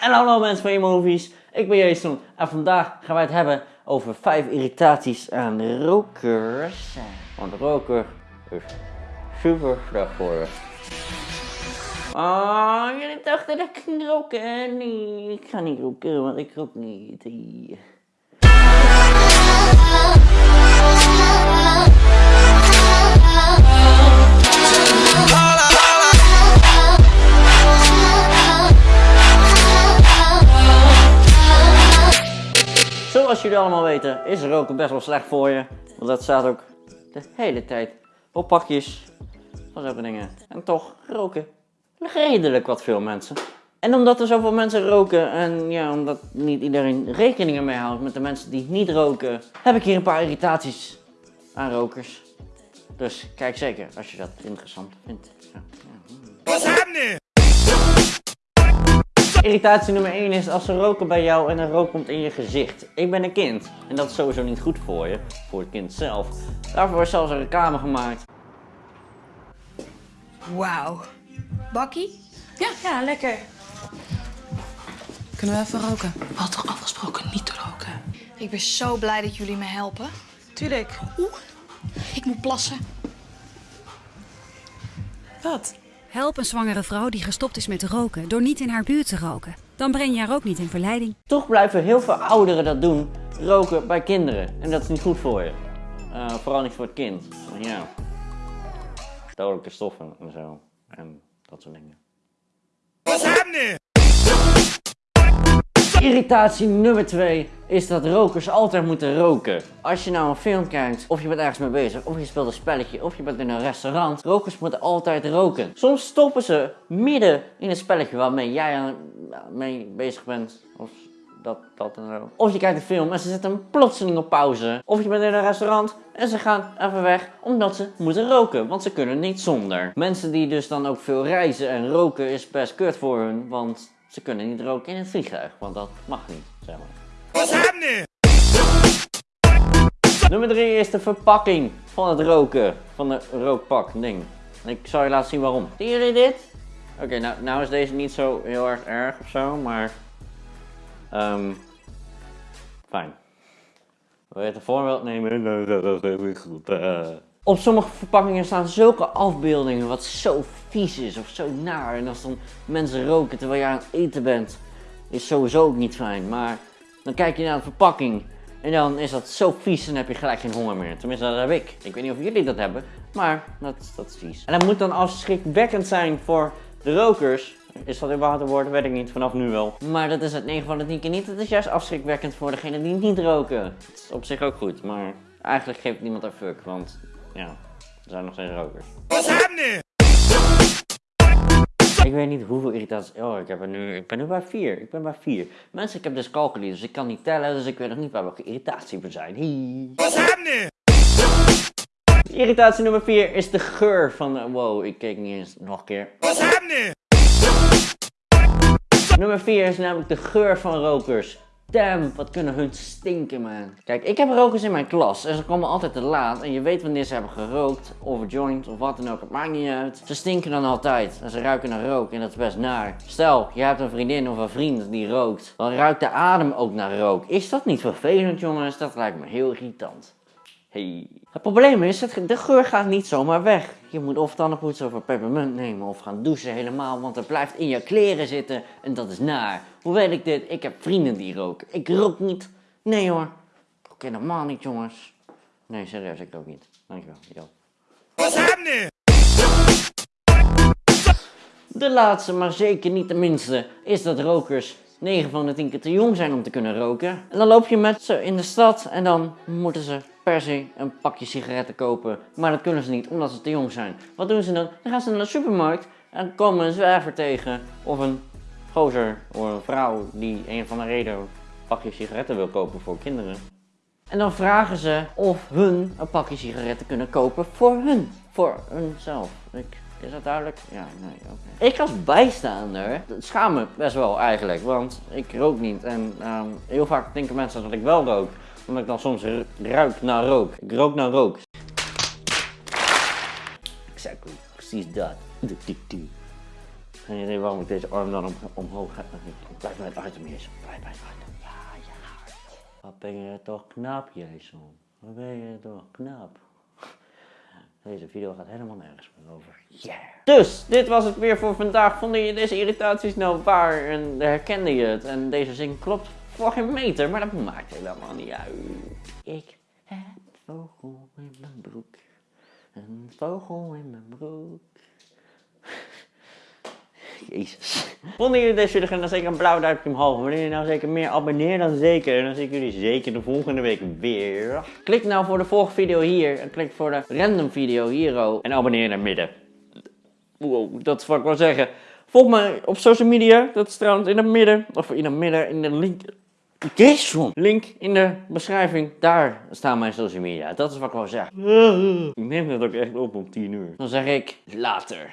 En hallo mensen van je movies, ik ben Jason en vandaag gaan wij het hebben over 5 irritaties aan rokers. Want roken is super slecht voor je. Oh, jullie dachten dat ik ging roken? Nee, ik ga niet roken, want ik rook niet. Zoals jullie allemaal weten is roken best wel slecht voor je. Want dat staat ook de hele tijd op pakjes van zulke dingen. En toch roken redelijk wat veel mensen. En omdat er zoveel mensen roken en ja, omdat niet iedereen rekening ermee houdt met de mensen die niet roken, heb ik hier een paar irritaties aan rokers. Dus kijk zeker als je dat interessant vindt. Ja. What's happening? Irritatie nummer 1 is als ze roken bij jou en er rook komt in je gezicht. Ik ben een kind en dat is sowieso niet goed voor je, voor het kind zelf. Daarvoor is zelfs een reclame gemaakt. Wauw. Bakkie? Ja, ja, lekker. Kunnen we even roken? We hadden toch afgesproken niet te roken? Ik ben zo blij dat jullie me helpen. Tuurlijk. Oeh, ik moet plassen. Wat? Help een zwangere vrouw die gestopt is met roken door niet in haar buurt te roken. Dan breng je haar ook niet in verleiding. Toch blijven heel veel ouderen dat doen, roken bij kinderen. En dat is niet goed voor je. Uh, vooral niet voor het kind. Ja. Dodelijke stoffen en zo. En dat soort dingen. What's happening? Irritatie nummer 2 is dat rokers altijd moeten roken. Als je nou een film kijkt, of je bent ergens mee bezig, of je speelt een spelletje, of je bent in een restaurant, rokers moeten altijd roken. Soms stoppen ze midden in het spelletje waarmee jij mee bezig bent. Of dat, dat en zo. Of je kijkt een film en ze zetten plotseling op pauze. Of je bent in een restaurant en ze gaan even weg omdat ze moeten roken. Want ze kunnen niet zonder. Mensen die dus dan ook veel reizen en roken is best kut voor hun. Want ze kunnen niet roken in het vliegtuig. Want dat mag niet, zeg maar. What's happening? Nummer 3 is de verpakking van het roken. Van de rookpak ding. Ik zal je laten zien waarom. Zien jullie dit? Oké, nou, nou is deze niet zo heel erg erg of zo, maar Um, fijn. Wil je het een voorbeeld nemen? Dat is goed. Op sommige verpakkingen staan zulke afbeeldingen wat zo vies is of zo naar. En als dan mensen roken terwijl je aan het eten bent, is sowieso ook niet fijn. Maar dan kijk je naar de verpakking en dan is dat zo vies en heb je gelijk geen honger meer. Tenminste, dat heb ik. Ik weet niet of jullie dat hebben, maar dat, dat is vies. En dat moet dan afschrikwekkend zijn voor de rokers. Is dat überhaupt een woord? Weet ik niet, vanaf nu wel. Maar dat is het 9 van de 10 keer niet. Het is juist afschrikwekkend voor degene die niet roken. Dat is op zich ook goed, maar eigenlijk geeft niemand een fuck, want ja, er zijn nog steeds rokers. What's happening? Ik weet niet hoeveel irritaties. Oh, ik, heb er nu, ik ben nu bij 4. Ik ben bij 4. Mensen, ik heb dus calculi, dus ik kan niet tellen, dus ik weet nog niet waar welke irritatie we zijn. Hey. What's happening? Irritatie nummer 4 is de geur van de... Wow, ik keek niet eens nog een keer. What's happening? Nummer 4 is namelijk de geur van rokers. Damn, wat kunnen hun stinken, man. Kijk, ik heb rokers in mijn klas en ze komen altijd te laat. En je weet wanneer ze hebben gerookt, of joint, of wat dan ook. Het maakt niet uit. Ze stinken dan altijd en ze ruiken naar rook en dat is best naar. Stel, je hebt een vriendin of een vriend die rookt. Dan ruikt de adem ook naar rook. Is dat niet vervelend, jongens? Dat lijkt me heel irritant. Hey. Het probleem is, de geur gaat niet zomaar weg. Je moet of tandenpoets of een peppermint nemen of gaan douchen helemaal, want het blijft in je kleren zitten en dat is naar. Hoe weet ik dit? Ik heb vrienden die roken. Ik rook niet. Nee hoor. Ik rook helemaal niet jongens. Nee, serieus, ik rook niet. Dankjewel. Yo. What's happening? De laatste, maar zeker niet de minste, is dat rokers 9 van de 10 keer te jong zijn om te kunnen roken. En dan loop je met ze in de stad en dan moeten ze per se een pakje sigaretten kopen. Maar dat kunnen ze niet, omdat ze te jong zijn. Wat doen ze dan? Dan gaan ze naar de supermarkt en komen een zwerver tegen. Of een gozer of een vrouw die een van de reden een pakje sigaretten wil kopen voor kinderen. En dan vragen ze of hun een pakje sigaretten kunnen kopen voor hun. Voor hunzelf. Ik, is dat duidelijk? Ja, nee, oké. Ik als bijstaander schaam me best wel eigenlijk, want ik rook niet. En um, heel vaak denken mensen dat ik wel rook omdat ik dan soms ruik naar rook. Ik rook naar rook. Exactly, precies dat. Geen idee waarom ik deze arm dan om, omhoog ga. Ik blijf bij het item, Jason. Blijf bij het item. Ja, ja. Wat ben je toch knap, Jason. Wat ben je toch knap. Deze video gaat helemaal nergens meer over. Yeah. Dus, dit was het weer voor vandaag. Vond je deze irritaties nou waar en herkende je het? En deze zin klopt voor geen meter, maar dat maakt helemaal niet uit. Ik heb vogel in mijn broek. Een vogel in mijn broek. Jezus. Vonden jullie deze video dan zeker een blauw duimpje omhoog. Willen jullie nou zeker meer abonneer dan zeker. En dan zie ik jullie zeker de volgende week weer. Klik nou voor de volgende video hier. En klik voor de random video hier. oh. En abonneer naar midden. Wow, dat is wat ik wil zeggen. Volg me op social media. Dat is trouwens in het midden. Of in het midden in de link. Jason! Link in de beschrijving. Daar staan mijn social media. Dat is wat ik wil zeggen. Ik neem het ook echt op om 10 uur. Dan zeg ik later.